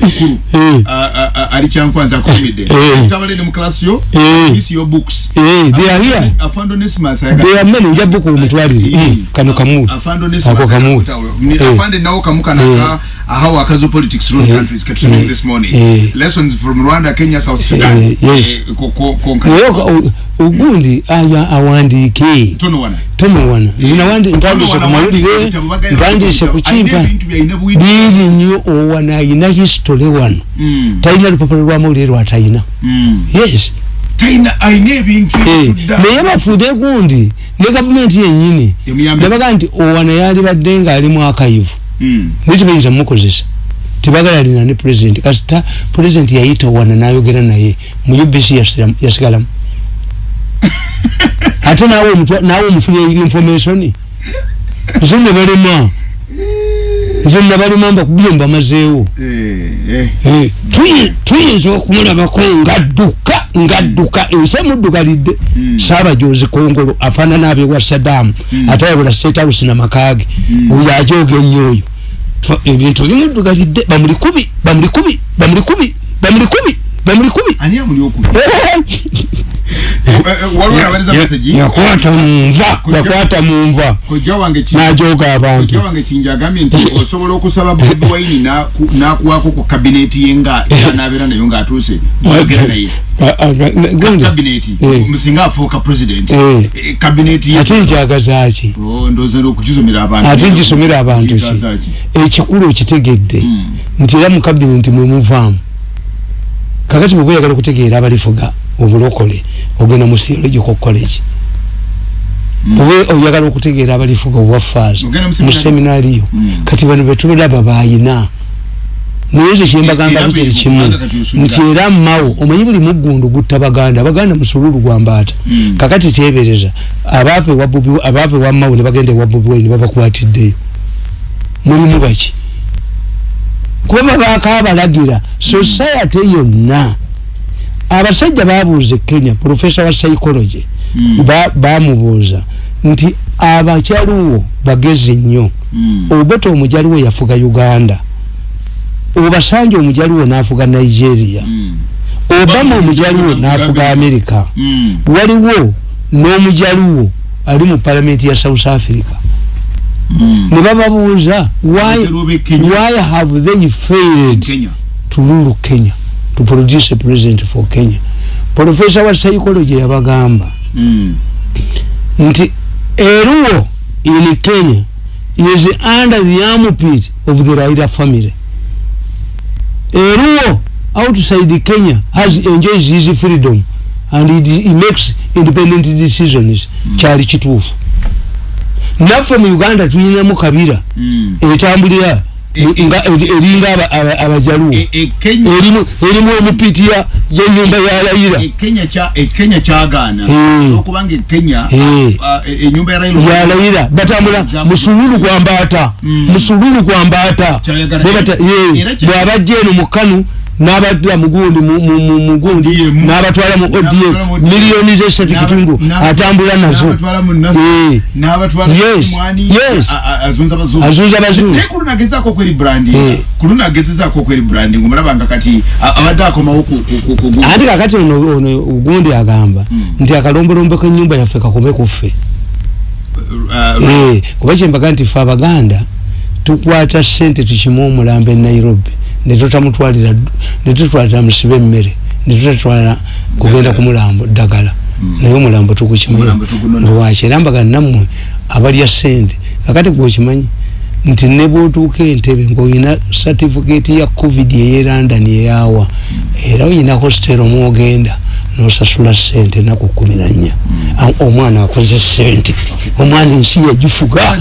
Ah, ah, ah, tabalende mu class yo Eh. isi yo books they are here. afando nesimas They are many, nja buku omutwalire kano kamuwe afando Ako kamuwe. Eh. afande nawo kamu kanaka ahawa akazo politics Eh. countries ketusomere Eh. this morning? Lessons from rwanda kenya south sudan. Yes. Eh, naye ogundi awandiike tono wana tomuwana Tono ku mawulire ntandise ku kuyita. Ayina kimpa ebintu byayina bwidi. biiri nnyo owana ayina history wano. Mm, talina lupapula lwamawulire lwatalina mm. yes. Naye bafuude gundi ne gavumenti yenyini nebaga nti owana yali badde ngaali mu akayivu Mm. naye tebayinza mukozesa. Tebagala lina ne president. Kasita president yayita owana nayogera naye mu ubc yasigalamu ate nawe nawe omufuna information? Nze nebalema nze nabalema mbakubye mbamazeewo Eh, eh. Eh, tuyi- tuyinza okumulabako ngadduka ngadduka ensi emuddugalidde. Saabajozi kongolo afaanana abewa sadamu ate ayabula state house namakage oyo ajoga ennyo oyo ebintu bimuddugalidde bamuli kubi bamuli kubi bamuli nabaliza meseji yakwata munva yakwata munva najoga abantu. kojja wange kinja agambye nti osobola okusaba bobi wine naku- nakuwaako ku kabineti ye nga yanabeera nayo ngaatuuse oyogera naye. kabineti? Eh. musinga afuuka president. Eh. Eh, kabineti ate njagazaki Oh, ate nkisomera abantu ki? Ekikulu okitegedde. Mm. nti era mu kabineti mwe muvaamu. Kakati bwe oyagala okutegeera abalifuga obulokole ogenda mu theological college. Bwe oyagala okutegeera abalifuga obwafaaza Ogenda mu seminariyo Mm. kati bano betulaba bayina. Naye nze kyembagamba bukiri bwe- kimu nti era mawo omanyi buli muggundu gutta baganda. Abaganda musululu gwa mbaata. Mm. kakati tebereza abaava ewa mawo ne bagenda ewa bobi wine babakwatiddeyo mulimu baki? Kuba babaako abalagira society yonna abasajja babuuza e kenya profesa wa psychology Mm. ba- bamubuuza nti abakyaliwo bagezi nnyo Mm. obeta omujaliwo yafuga uganda obasanje omujaliwo nafuga nigeria Mm. obama omujaliwo nafuga america Mm. waliwo n'omujaliwo ali mu palamenti ya south africa Mm. ne bababuuza why, why have they failed to rule kenya to produce a president for kenya. Profesa wa psychology yabagamba Mm. nti eruwo in kenya is under the armpit of the raila family. Eruwo outside kenya has enjoys his freedom and it, he makes independent decisions. Kyali kituufu. Naffe mu uganda tulinamu kabira. Mm. etambulira. E- e- eri- eringa aba- abajaluwo. E- e erimu erimu omupitiya yenyumba ya layira ekenya kya ekenya kyagaana. Okubanga ekenya enyumba ya layira batambula musululu gwa mbaata. Mm. musululu gwa mbaata. Kyayagala. Bwe bata- ye, Era kya- bw'abajja eno mu kanu n'abaddira mugundi mu- mu- mu- mugundi n'abatwala mu odm miliyoni zesatu kitundu n'aba- atambula nazo. Eh. azunza branding Eh. kakati ono ogundi agamba nti akalombolombo k'ennyumba yaffe kakome ku ffe. Uh, Eh, kuba kyembaga nti ffe abaganda tukwata sente tukime omulambo e nairobi netutamutwalira netutwalira musibe emmere netutatwala kugenda ku mulambo ddagala. Naye omulambo tukukimanyi. Omulambo tugunona. lwaki era mbaga nammwe abalya sente kakati gwokimanyi nti ne bwotuuka entebe ngaolina satifiketi ya covid eye london eyawa era oyina hostel omwogenda nosasula sente naku kumi nanya omwana akoze sente omwana ensi yagifuga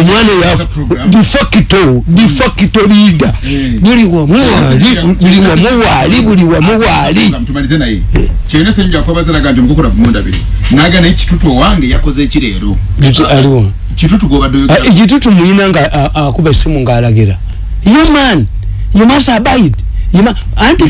omwana defacto defacto leader. Buli wamuwaali buli wamuwaali buli wamuwaali kyena senja kwabazalaga nti mukukola kumundabiri naga naye kitutu owange yakoze ekireero. Aliwo kitutu gobadde ekitutu muyina nga akuba essimu ngaalagira you man you must abide anti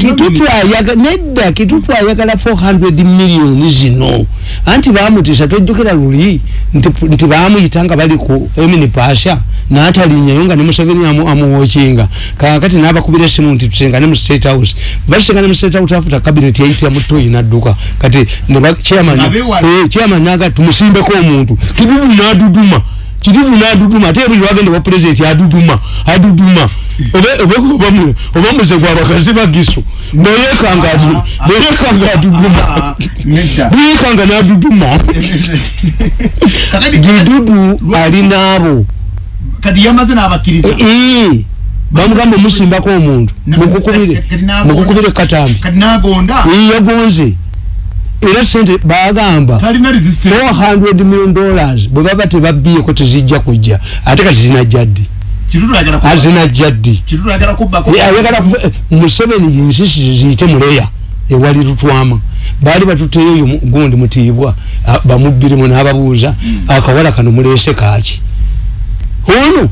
kitutu ayagala nedda kitutu ayagala 400 million zino. Anti bamutisa tojjukira luli nti bamuyita nga bali ku emini pasha natalinyayo nga ne museveni amuwokinga kakati nabakubira esimu nti tusengane mu state house. Basengane mu state house afuta cabinet yayitira mutoyi nadduka kati chairman naga tumusimbeko omuntu. Kidudu naduduma kidudu naduduma ate buli wagenda wa president aduduma aduduma oba muze gwabakazi bagiso nayekanga aduduma buyekanga naduduma gidudu alinaabo kati yamaze n'abakkiriza. Bamugamba omusimbako omuntu. Mukukubire mukukubire katambi. Kati nagonda. Yagonze era sente bagamba 400 million dollars bwe baba tebabbiyeko tezijja kujja ate kati zinajja ddi zinajja ddi ayagala museveni yinsisi ziyite muleya ewali lutwama. Baali batuteyo gundi mutiibwa bamubbiremu n'ababuuza akawala kano mulese kaaki? Ono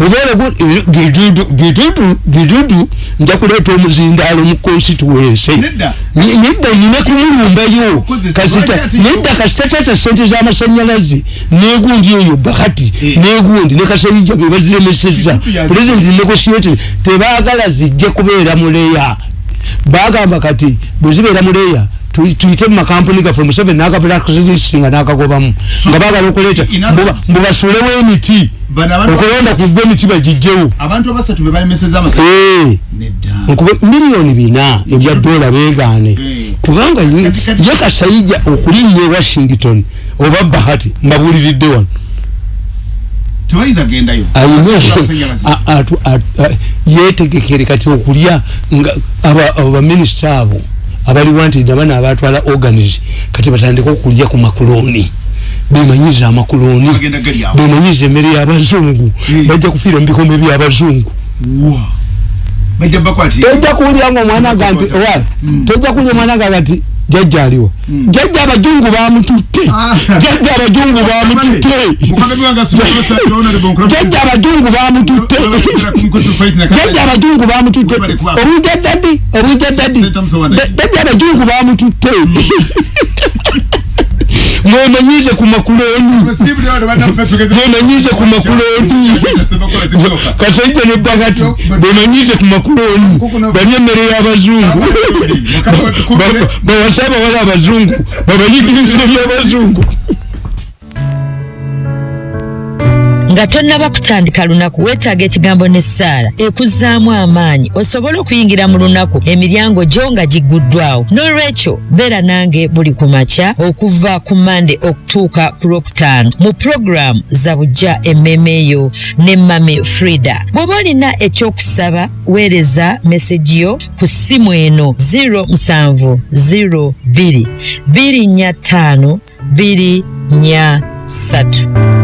obeera gidudu gidudu nja kuleeta omuzindaalo mu constituency. Nedda nyina kumulumbayo nedda kasitatata sente z'amasanyalaze negundi eyo bahati negundi ne kasayija ge baziremeseza president negotiated tebaagala zijje kubeera muleya bagamba kati bwe zibeera muleya tuyite mumakampuni gaffe museveni nagapulakisinga nagagobamu nga bagala okuleeta mbubasuulewo emiti okulonda kugwa emiti bagijjewo miliyoni bina ebya dola begaane kubanga ye kasayija okulinnya e washington oba bahati mbabuuliridde wano. Yetegekere kati okulya abaminisita abo abaliwo nti nabana abatwala organis kati batandika okulya ku makuloni. Bemanyiza amakuloni. Bemanyiza emmere y'abazungu. Bajja kufiira mu bikombe by'abazungu tojja kuwulira nga omwana ga nti tojja kuwulira omwana ga nti jajja aliwo. Jajja abajungu bamututte jajja abajungu bamututte jajja abajungu bamututte jajja abajungu bamututte obwijja dadi obwijja dadi jajja abajungu bamututte mwemanyize ku makuloni mwemanyize ku makuloni kasaija ne bagati bemanyize ku makuloni bali emmere y'abazungu bawasaba wali abazungu babanyigirizire by'abazungu nga tonnaba kutandika lunaku weetaaga ekigambo ne ssaala ekuzaamu amaanyi osobole okuyingira mu lunaku emiryango gyo nga gigguddwawo. N'olwekyo beera nange buli ku makya okuva ku mande okutuuka ku lwokutaano mu puroguramu za bujja emmeme eyo ne mami frida. Bw'oba olina ekyokusaba weereza meseji yo ku ssimu eno 07 02 245 243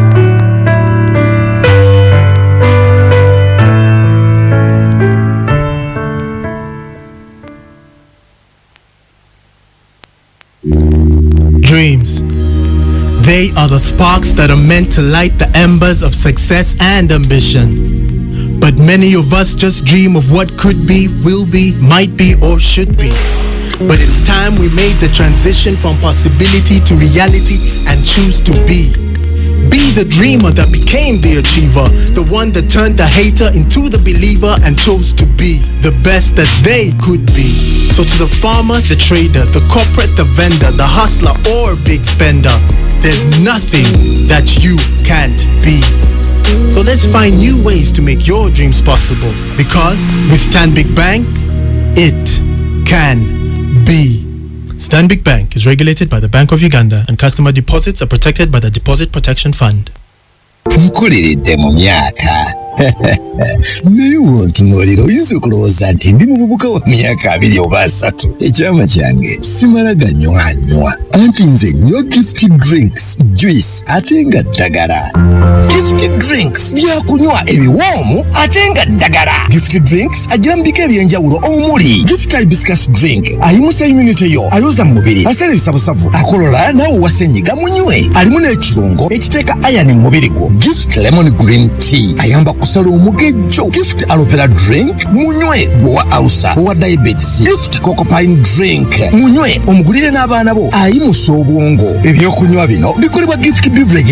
dreams. They are the sparks that are meant to light the embers of success and ambition. But many of us just dream of what could be, will be, might be, or should be. But it's time we made the transition from possibility to reality and choose to be. Be the dreamer that became the achiever, the one that turned the hater into the believer and chose to be the best that they could be. So to the farmer, the trader, the corporate, the vendor, the hustler or big spender, there's nothing that you can't be. So let's find new ways to make your dreams possible because with Stanbic Bank, it can be. Stanbic Bank. Is regulated by the Bank of Uganda and customer deposits are protected by the Deposit Protection Fund. Nkuliridde mu myaka. Naye wontunuulira oyinza okulowooza nti ndi muvubuka wa myaka abiri oba asatu? Ekyama kyange simala ganywanywa anti nze nywa gift drinks juice ate nga ddagala. Gift drinks byakunywa ebiwoomu ate nga ddagala. Gift drinks agira mu bika ebyenjawulo omuli. Gift hibiscus drink ayimusa immunity yo ayoza mu mubiri asala ebisabusavu akolola naawe wasenyiga munywe alimu n'ekirungo ekiteeka ayani mu mubiri gwo gift lemon green tea. Ayamba kusala omugejjo gift aloe vera drink. Munywe gwowa alusa owa diabetes. Gift cocopine drink. Munywe omugulire n'abaana bo. Ayimusa obwongo ebyokunywa bino bikolebwa gift beverage